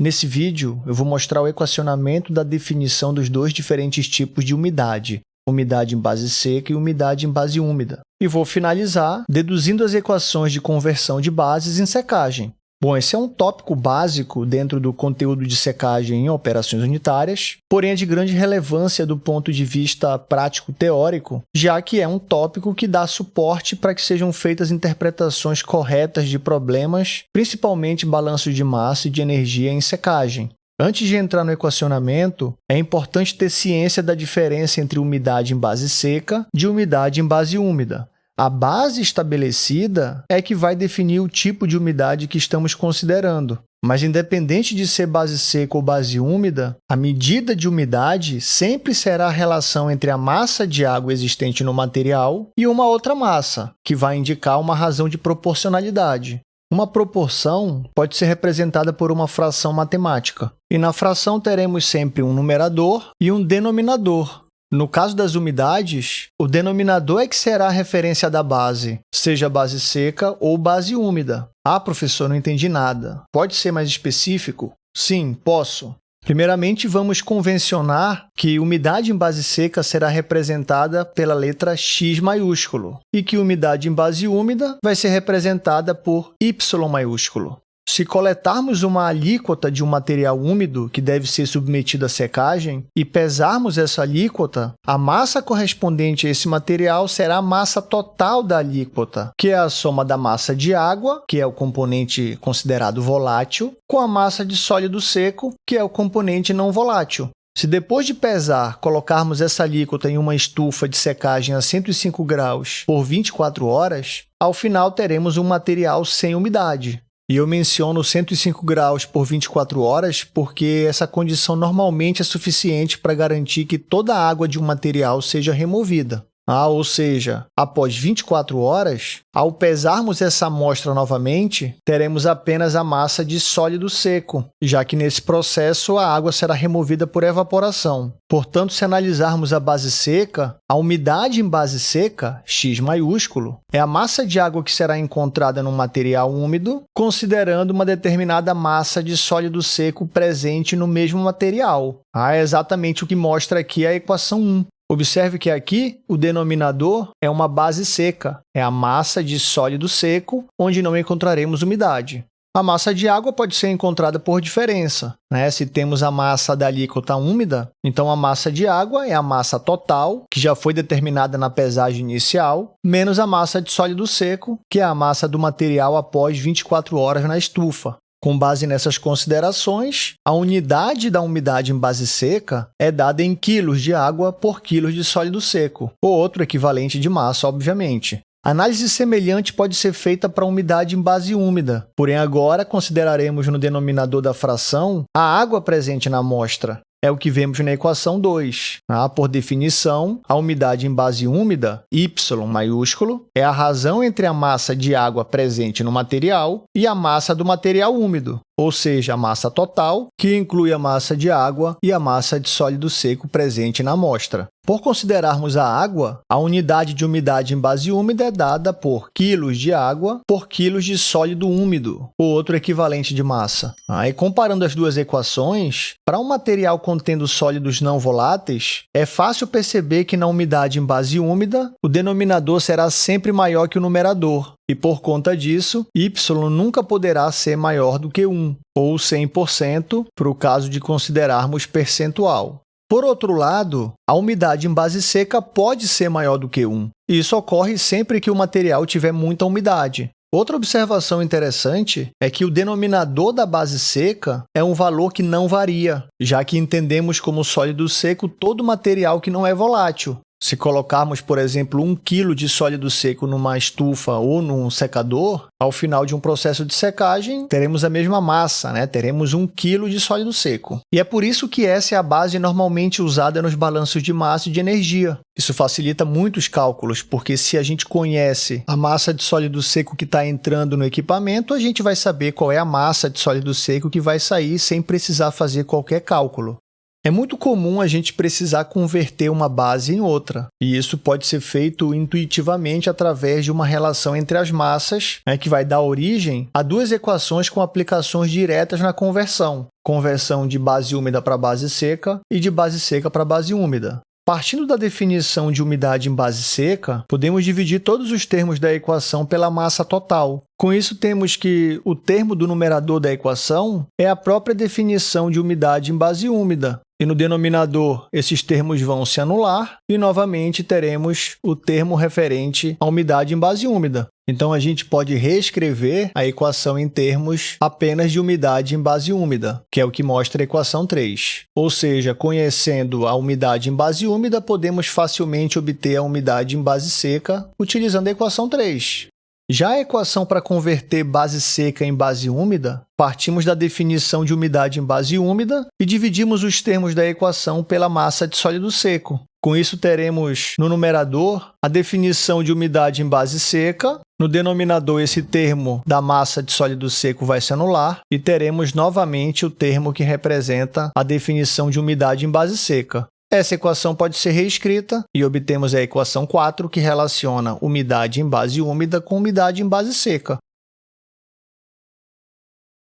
Nesse vídeo, eu vou mostrar o equacionamento da definição dos dois diferentes tipos de umidade, umidade em base seca e umidade em base úmida. E vou finalizar deduzindo as equações de conversão de bases em secagem. Bom, esse é um tópico básico dentro do conteúdo de secagem em operações unitárias, porém é de grande relevância do ponto de vista prático-teórico, já que é um tópico que dá suporte para que sejam feitas interpretações corretas de problemas, principalmente balanço de massa e de energia em secagem. Antes de entrar no equacionamento, é importante ter ciência da diferença entre umidade em base seca de umidade em base úmida. A base estabelecida é que vai definir o tipo de umidade que estamos considerando. Mas, independente de ser base seca ou base úmida, a medida de umidade sempre será a relação entre a massa de água existente no material e uma outra massa, que vai indicar uma razão de proporcionalidade. Uma proporção pode ser representada por uma fração matemática, e na fração teremos sempre um numerador e um denominador, no caso das umidades, o denominador é que será a referência da base, seja base seca ou base úmida. Ah, professor, não entendi nada. Pode ser mais específico? Sim, posso. Primeiramente, vamos convencionar que umidade em base seca será representada pela letra X maiúsculo e que umidade em base úmida vai ser representada por Y maiúsculo. Se coletarmos uma alíquota de um material úmido que deve ser submetido à secagem e pesarmos essa alíquota, a massa correspondente a esse material será a massa total da alíquota, que é a soma da massa de água, que é o componente considerado volátil, com a massa de sólido seco, que é o componente não volátil. Se depois de pesar, colocarmos essa alíquota em uma estufa de secagem a 105 graus por 24 horas, ao final teremos um material sem umidade, e eu menciono 105 graus por 24 horas porque essa condição normalmente é suficiente para garantir que toda a água de um material seja removida. Ah, ou seja, após 24 horas, ao pesarmos essa amostra novamente, teremos apenas a massa de sólido seco, já que nesse processo a água será removida por evaporação. Portanto, se analisarmos a base seca, a umidade em base seca, X maiúsculo, é a massa de água que será encontrada no material úmido, considerando uma determinada massa de sólido seco presente no mesmo material. Ah, é exatamente o que mostra aqui a equação 1. Observe que aqui o denominador é uma base seca, é a massa de sólido seco, onde não encontraremos umidade. A massa de água pode ser encontrada por diferença. Né? Se temos a massa da alíquota úmida, então a massa de água é a massa total, que já foi determinada na pesagem inicial, menos a massa de sólido seco, que é a massa do material após 24 horas na estufa. Com base nessas considerações, a unidade da umidade em base seca é dada em quilos de água por quilos de sólido seco, ou outro equivalente de massa, obviamente. Análise semelhante pode ser feita para a umidade em base úmida, porém agora consideraremos no denominador da fração a água presente na amostra, é o que vemos na equação 2. Ah, por definição, a umidade em base úmida, Y maiúsculo, é a razão entre a massa de água presente no material e a massa do material úmido, ou seja, a massa total, que inclui a massa de água e a massa de sólido seco presente na amostra. Por considerarmos a água, a unidade de umidade em base úmida é dada por quilos de água por quilos de sólido úmido, o outro equivalente de massa. Aí, comparando as duas equações, para um material contendo sólidos não voláteis, é fácil perceber que na umidade em base úmida, o denominador será sempre maior que o numerador, e por conta disso, y nunca poderá ser maior do que 1, ou 100% para o caso de considerarmos percentual. Por outro lado, a umidade em base seca pode ser maior do que 1. Isso ocorre sempre que o material tiver muita umidade. Outra observação interessante é que o denominador da base seca é um valor que não varia, já que entendemos como sólido seco todo material que não é volátil. Se colocarmos, por exemplo, 1 kg de sólido seco numa estufa ou num secador, ao final de um processo de secagem, teremos a mesma massa, né? teremos 1 kg de sólido seco. E é por isso que essa é a base normalmente usada nos balanços de massa e de energia. Isso facilita muito os cálculos, porque se a gente conhece a massa de sólido seco que está entrando no equipamento, a gente vai saber qual é a massa de sólido seco que vai sair sem precisar fazer qualquer cálculo. É muito comum a gente precisar converter uma base em outra, e isso pode ser feito intuitivamente através de uma relação entre as massas, né, que vai dar origem a duas equações com aplicações diretas na conversão. conversão de base úmida para base seca e de base seca para base úmida. Partindo da definição de umidade em base seca, podemos dividir todos os termos da equação pela massa total. Com isso, temos que o termo do numerador da equação é a própria definição de umidade em base úmida. E no denominador, esses termos vão se anular e, novamente, teremos o termo referente à umidade em base úmida. Então, a gente pode reescrever a equação em termos apenas de umidade em base úmida, que é o que mostra a equação 3. Ou seja, conhecendo a umidade em base úmida, podemos facilmente obter a umidade em base seca utilizando a equação 3. Já a equação para converter base seca em base úmida, partimos da definição de umidade em base úmida e dividimos os termos da equação pela massa de sólido seco. Com isso, teremos no numerador a definição de umidade em base seca, no denominador esse termo da massa de sólido seco vai se anular e teremos novamente o termo que representa a definição de umidade em base seca. Essa equação pode ser reescrita e obtemos a equação 4, que relaciona umidade em base úmida com umidade em base seca.